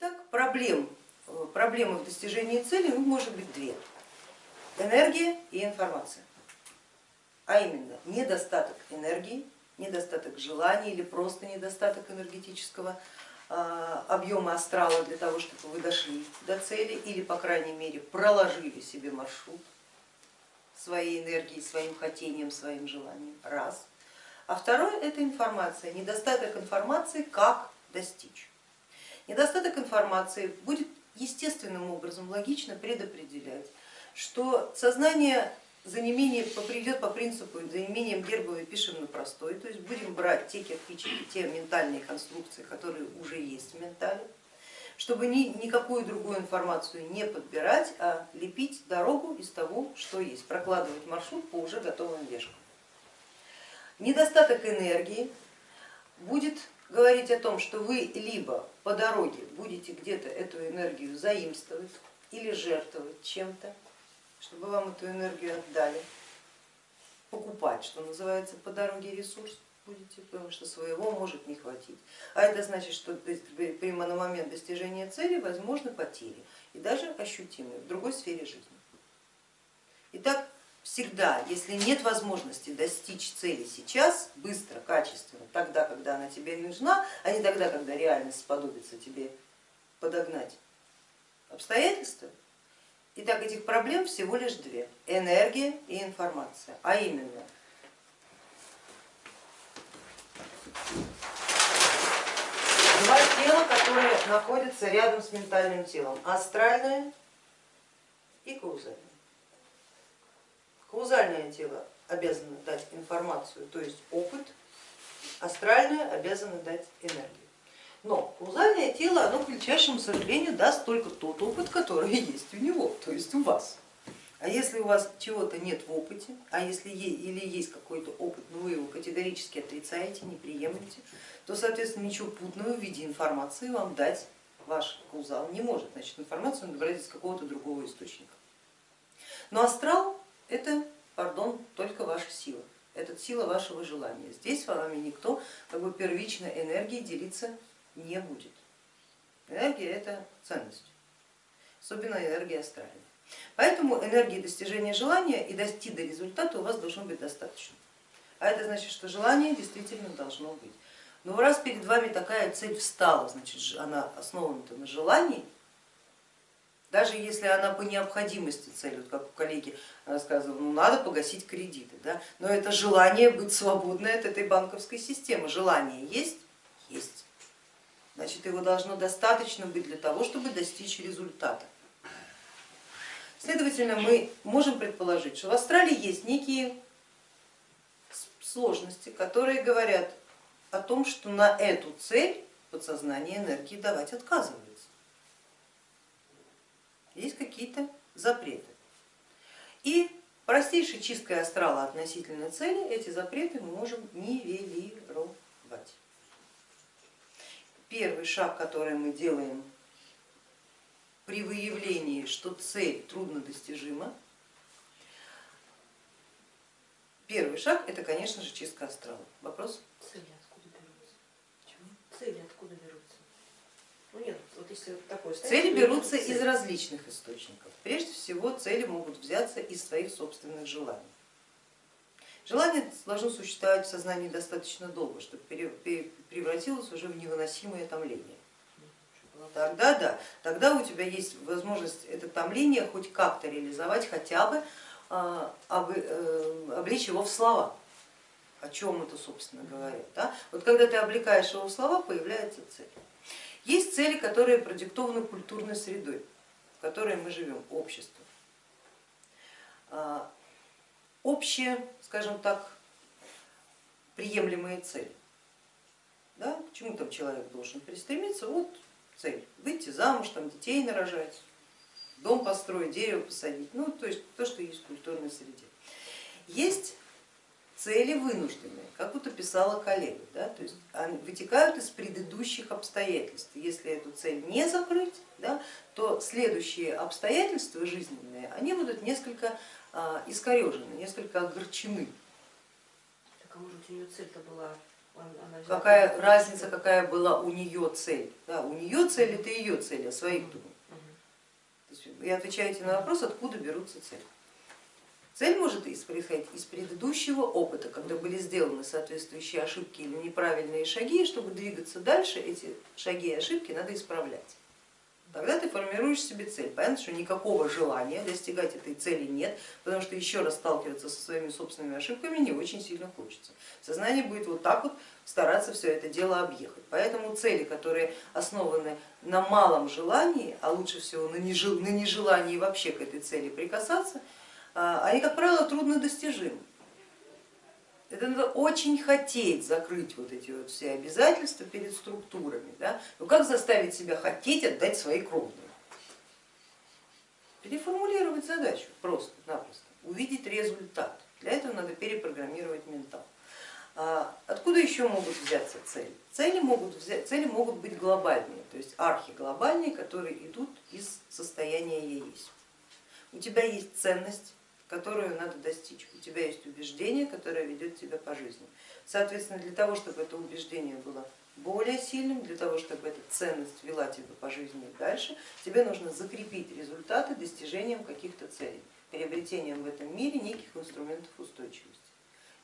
Итак, проблем, э, проблемы в достижении цели ну, может быть две. Энергия и информация. А именно недостаток энергии, недостаток желания или просто недостаток энергетического а, объема астрала для того, чтобы вы дошли до цели или, по крайней мере, проложили себе маршрут своей энергией, своим хотением, своим желанием. Раз. А второе это информация, недостаток информации, как достичь. Недостаток информации будет естественным образом логично предопределять, что сознание за неимением придет по принципу за неимением гербовой пишем на простой, то есть будем брать те кирпичики, те ментальные конструкции, которые уже есть в ментале, чтобы ни, никакую другую информацию не подбирать, а лепить дорогу из того, что есть, прокладывать маршрут по уже готовым вешкам. Недостаток энергии будет говорить о том, что вы либо по дороге будете где-то эту энергию заимствовать или жертвовать чем-то, чтобы вам эту энергию отдали, покупать, что называется, по дороге ресурс будете, потому что своего может не хватить. А это значит, что прямо на момент достижения цели возможны потери и даже ощутимые в другой сфере жизни. Итак, всегда, если нет возможности достичь цели сейчас, быстро, качественно, тогда, когда она тебе нужна, а не тогда, когда реальность сподобится тебе подогнать обстоятельства, Итак, этих проблем всего лишь две, энергия и информация, а именно два тела, которые находятся рядом с ментальным телом, астральное и каузальное. Каузальное тело обязано дать информацию, то есть опыт, астральное обязано дать энергию. Но каузальное тело, оно к величайшему сожалению даст только тот опыт, который есть у него, то есть у вас. А если у вас чего-то нет в опыте, а если или есть какой-то опыт, но вы его категорически отрицаете, не приемлете, то, соответственно, ничего путного в виде информации вам дать ваш каузал не может. Значит, информацию он брать из какого-то другого источника. Но астрал это, пардон, только ваша сила. Это сила вашего желания. Здесь с вами никто как бы первичной энергией делиться не будет. Энергия это ценность, особенно энергия астральная. Поэтому энергии достижения желания и достиг до результата у вас должно быть достаточно. А это значит, что желание действительно должно быть. Но раз перед вами такая цель встала, значит она основана на желании, даже если она по необходимости цель, вот как у коллеги рассказывала, ну надо погасить кредиты, да? но это желание быть свободной от этой банковской системы, желание есть, есть значит его должно достаточно быть для того, чтобы достичь результата. Следовательно, мы можем предположить, что в Австралии есть некие сложности, которые говорят о том, что на эту цель подсознание энергии давать отказывается. Есть какие-то запреты. И простейшей чисткой астрала относительно цели эти запреты мы можем нивелировать первый шаг, который мы делаем при выявлении, что цель трудно достижима, первый шаг это, конечно же, чистка астрала. Вопрос? Цели откуда берутся? Чего? Цели откуда берутся? Ну нет, вот если такое Цели берутся из различных источников. Прежде всего цели могут взяться из своих собственных желаний. Желание должно существовать в сознании достаточно долго, чтобы превратилось уже в невыносимое томление. Тогда да, тогда у тебя есть возможность это томление хоть как-то реализовать, хотя бы а, э, облечь его в слова. О чем это, собственно говоря. Да? Вот когда ты облекаешь его в слова, появляется цель. Есть цели, которые продиктованы культурной средой, в которой мы живем, обществом. А, общие, скажем так, приемлемые цели. Да? К чему там человек должен пристремиться? Вот цель, выйти замуж, там, детей нарожать, дом построить, дерево посадить, ну то есть то, что есть в культурной среде. Есть цели вынужденные, как вот описала коллега, да, то есть они вытекают из предыдущих обстоятельств. Если эту цель не закрыть, да, то следующие обстоятельства жизненные, они будут несколько а, искорежены, несколько огорчены. Так а может у нее цель-то была взяла Какая разница, какая была у нее цель? Да, у нее цель это ее цель, а своих есть Вы отвечаете на вопрос, откуда берутся цели. Цель может происходить из предыдущего опыта, когда были сделаны соответствующие ошибки или неправильные шаги, и чтобы двигаться дальше, эти шаги и ошибки надо исправлять. Тогда ты формируешь себе цель. Понятно, что никакого желания достигать этой цели нет, потому что еще раз сталкиваться со своими собственными ошибками не очень сильно хочется. Сознание будет вот так вот стараться все это дело объехать. Поэтому цели, которые основаны на малом желании, а лучше всего на нежел- на нежелании вообще к этой цели прикасаться, они, как правило, трудно достижимы. Это надо очень хотеть закрыть вот эти вот все обязательства перед структурами. Да? Ну как заставить себя хотеть отдать свои кровные? Переформулировать задачу просто-напросто, увидеть результат. Для этого надо перепрограммировать ментал. А Откуда еще могут взяться цели? Цели могут, взять, цели могут быть глобальные, то есть архиглобальные, которые идут из состояния я есть. У тебя есть ценность, которую надо достичь, у тебя есть убеждение, которое ведет тебя по жизни. Соответственно, для того, чтобы это убеждение было более сильным, для того, чтобы эта ценность вела тебя по жизни дальше, тебе нужно закрепить результаты достижением каких-то целей, приобретением в этом мире неких инструментов устойчивости.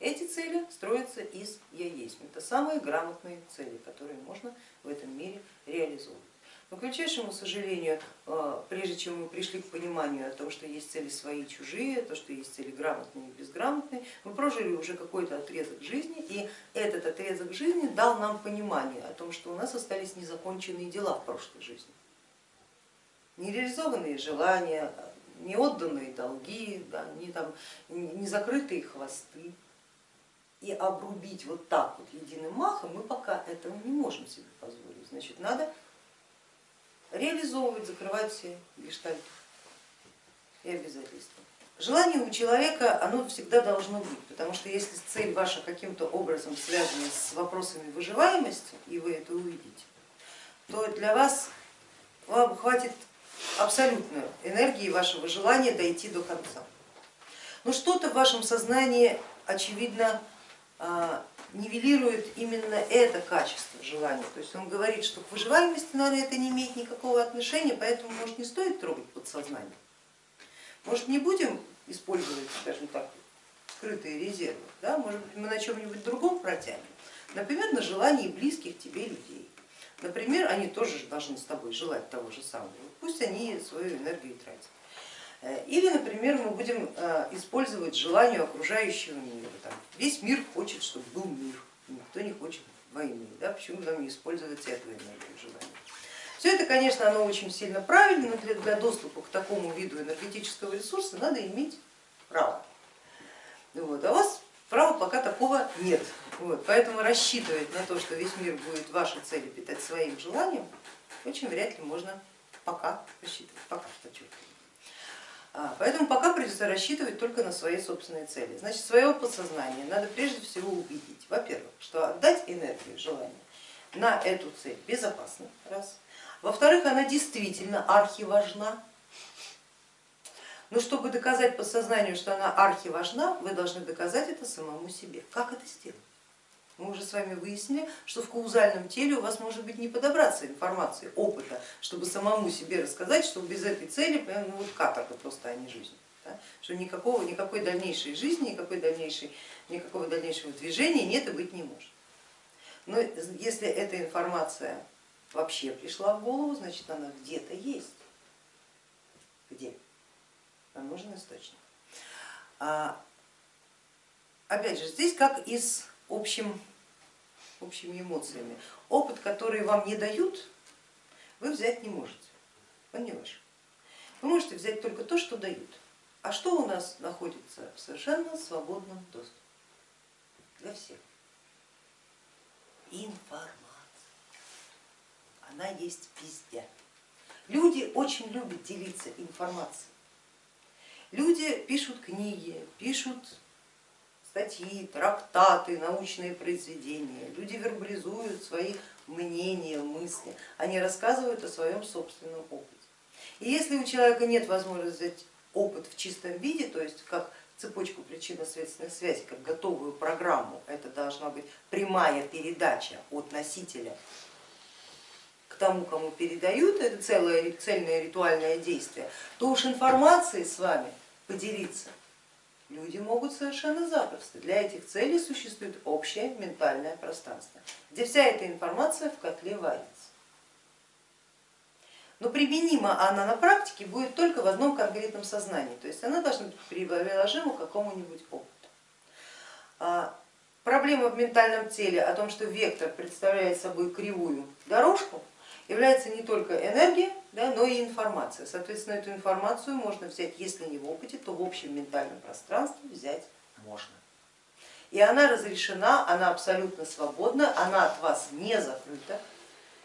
Эти цели строятся из я есть. Это самые грамотные цели, которые можно в этом мире реализовывать. Но, к величайшему сожалению, э, прежде чем мы пришли к пониманию о том, что есть цели свои и чужие, то, что есть цели грамотные и безграмотные, мы прожили уже какой-то отрезок жизни, и этот отрезок жизни дал нам понимание о том, что у нас остались незаконченные дела в прошлой жизни. Нереализованные желания, неотданные долги, да, не, там, не закрытые хвосты. И обрубить вот так вот единым махом мы пока этого не можем себе позволить. Значит, надо реализовывать, закрывать все гештальты и обязательства. Желание у человека, оно всегда должно быть, потому что если цель ваша каким-то образом связана с вопросами выживаемости, и вы это увидите, то для вас вам хватит абсолютно энергии вашего желания дойти до конца. Но что-то в вашем сознании, очевидно, нивелирует именно это качество желания. То есть он говорит, что к выживаемости, наверное, это не имеет никакого отношения, поэтому, может, не стоит трогать подсознание. Может, не будем использовать, скажем так, скрытые резервы, да? может быть, мы на чем-нибудь другом протянем, например, на желании близких тебе людей. Например, они тоже должны с тобой желать того же самого, пусть они свою энергию тратят. Или, например, мы будем использовать желание окружающего мира. Там, весь мир хочет, чтобы был мир, никто не хочет войны. Да? Почему нам не использовать эту энергию желания? Все это, конечно, оно очень сильно правильно, но для, доступа к такому виду энергетического ресурса надо иметь право. Вот. А у вас права пока такого нет. Вот. Поэтому рассчитывать на то, что весь мир будет ваши цели питать своим желанием, очень вряд ли можно пока рассчитывать, пока четко. Поэтому пока придется рассчитывать только на свои собственные цели. Значит, своего подсознания надо прежде всего убедить, во-первых, что отдать энергию, желание на эту цель безопасно, раз. Во-вторых, она действительно архиважна. Но чтобы доказать подсознанию, что она архиважна, вы должны доказать это самому себе. Как это сделать? Мы уже с вами выяснили, что в каузальном теле у вас может быть не подобраться информации, опыта, чтобы самому себе рассказать, что без этой цели ну, вот каторга просто, а не жизнь. Да? Что никакого, никакой дальнейшей жизни, никакой дальнейшей, никакого дальнейшего движения нет и быть не может. Но если эта информация вообще пришла в голову, значит она где-то есть. Где? Нам нужен источник. А, опять же, здесь как и с общим, общими эмоциями. Опыт, который вам не дают, вы взять не можете, он не ваш. Вы можете взять только то, что дают. А что у нас находится в совершенно свободном доступе для всех? Информация. Она есть везде. Люди очень любят делиться информацией. Люди пишут книги, пишут статьи, трактаты, научные произведения, люди вербализуют свои мнения, мысли, они рассказывают о своем собственном опыте. И если у человека нет возможности взять опыт в чистом виде, то есть как цепочку причинно-следственных связей, как готовую программу, это должна быть прямая передача от носителя к тому, кому передают, это целое цельное ритуальное действие, то уж информацией с вами поделиться люди могут совершенно запросто. Для этих целей существует общее ментальное пространство, где вся эта информация в котле варится. Но применима она на практике будет только в одном конкретном сознании, то есть она должна быть приложима к какому-нибудь опыту. А проблема в ментальном теле о том, что вектор представляет собой кривую дорожку, является не только энергия, да, но и информация. Соответственно, эту информацию можно взять, если не в опыте, то в общем ментальном пространстве взять можно. И она разрешена, она абсолютно свободна, она от вас не закрыта.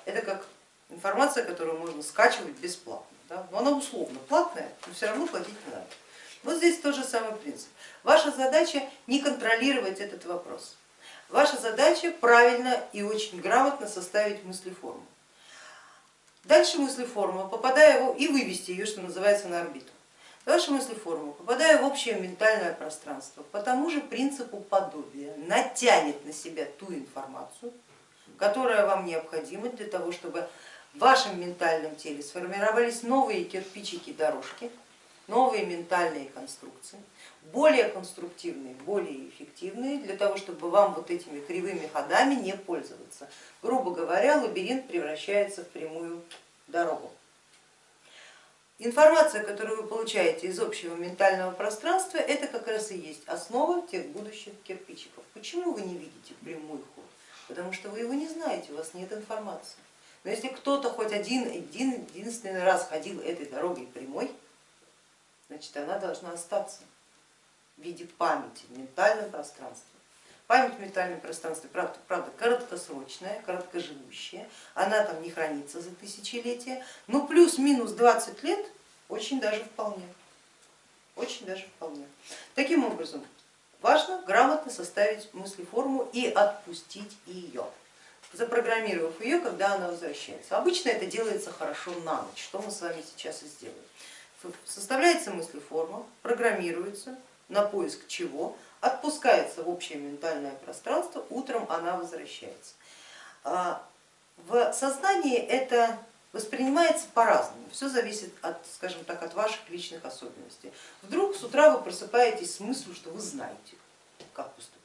Это как информация, которую можно скачивать бесплатно. Да? Но она условно платная, но все равно платить не надо. Вот здесь тот же самый принцип. Ваша задача не контролировать этот вопрос. Ваша задача правильно и очень грамотно составить мыслеформу. Дальше мыслеформа, попадая в, и вывести ее, что называется, на орбиту. Дальше мыслеформа, попадая в общее ментальное пространство, по тому же принципу подобия, натянет на себя ту информацию, которая вам необходима для того, чтобы в вашем ментальном теле сформировались новые кирпичики дорожки, новые ментальные конструкции, более конструктивные, более эффективные, для того, чтобы вам вот этими кривыми ходами не пользоваться. Грубо говоря, лабиринт превращается в прямую дорогу. Информация, которую вы получаете из общего ментального пространства, это как раз и есть основа тех будущих кирпичиков. Почему вы не видите прямой ход? Потому что вы его не знаете, у вас нет информации. Но если кто-то хоть один, один единственный раз ходил этой дорогой прямой, значит она должна остаться в виде памяти в ментальном пространстве. Память в ментальном пространстве, правда, правда короткосрочная, короткоживущая, она там не хранится за тысячелетия, но плюс-минус 20 лет очень даже вполне. Очень даже вполне. Таким образом, важно грамотно составить мыслеформу и отпустить ее, запрограммировав ее, когда она возвращается. Обычно это делается хорошо на ночь, что мы с вами сейчас и сделаем. Составляется мыслеформа, программируется, на поиск чего, отпускается в общее ментальное пространство, утром она возвращается. А, в сознании это воспринимается по-разному, все зависит от, скажем так, от ваших личных особенностей. Вдруг с утра вы просыпаетесь с мыслью, что вы знаете, как поступить.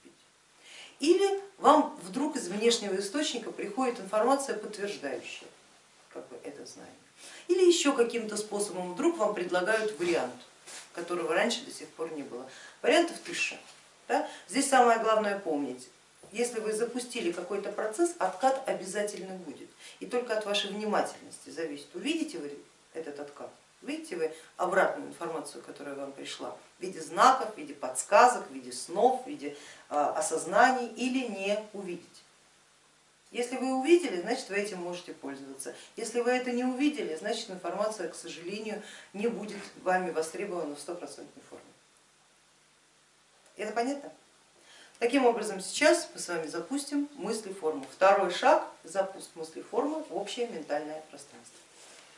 Или вам вдруг из внешнего источника приходит информация, подтверждающая как бы, это знание. Или еще каким-то способом вдруг вам предлагают вариант, которого раньше до сих пор не было. Вариантов тысяча. Да? Здесь самое главное помнить, если вы запустили какой-то процесс, откат обязательно будет. И только от вашей внимательности зависит, увидите вы этот откат, видите вы обратную информацию, которая вам пришла в виде знаков, в виде подсказок, в виде снов, в виде а, осознаний или не увидите. Если вы увидели, значит вы этим можете пользоваться. Если вы это не увидели, значит информация, к сожалению, не будет вами востребована в стопроцентной форме. Это понятно? Таким образом, сейчас мы с вами запустим мыслеформу. Второй шаг – запуск мыслеформы в общее ментальное пространство.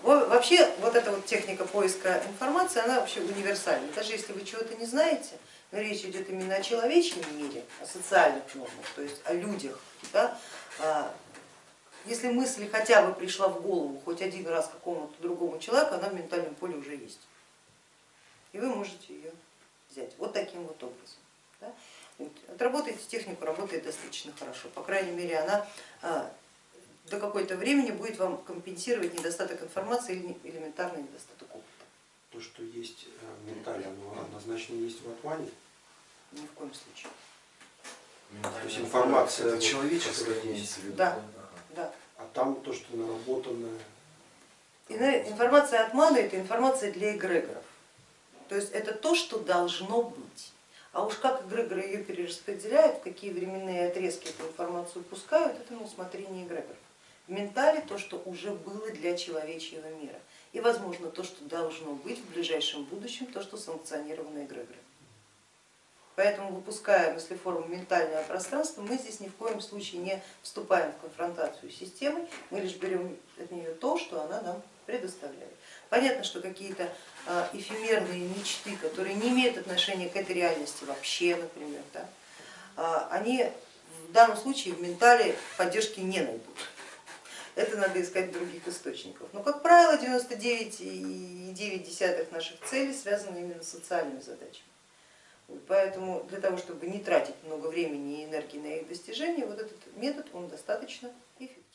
Вообще вот эта вот техника поиска информации, она вообще универсальна. Даже если вы чего-то не знаете, но речь идет именно о человечьем мире, о социальных нормах, то есть о людях. Да? А, если мысль хотя бы пришла в голову хоть один раз какому-то другому человеку, она в ментальном поле уже есть. И вы можете ее взять вот таким вот образом. Да? Отработайте технику, работает достаточно хорошо. По крайней мере, она а, до какой-то времени будет вам компенсировать недостаток информации или элементарный недостаток опыта. То, что есть в э, ментале, оно однозначно есть в атмане? Ни в коем случае. То есть информация это человеческая имеется в виду? Да, да. А там то, что наработанное? Информация от маны это информация для эгрегоров. То есть это то, что должно быть. А уж как эгрегоры ее перераспределяют, какие временные отрезки эту информацию пускают, это на усмотрение эгрегоров. В ментале то, что уже было для человечьего мира. И возможно то, что должно быть в ближайшем будущем, то, что санкционировано эгрегорами. Поэтому выпуская мыслеформу ментальное пространство, мы здесь ни в коем случае не вступаем в конфронтацию с системой, мы лишь берем от нее то, что она нам предоставляет. Понятно, что какие-то а, эфемерные мечты, которые не имеют отношения к этой реальности вообще, например, да, а, они в данном случае в ментале поддержки не найдут. Это надо искать в других источников. Но, как правило, 99,9 наших целей связаны именно с социальными задачами. Поэтому для того, чтобы не тратить много времени и энергии на их достижение, вот этот метод он достаточно эффективен.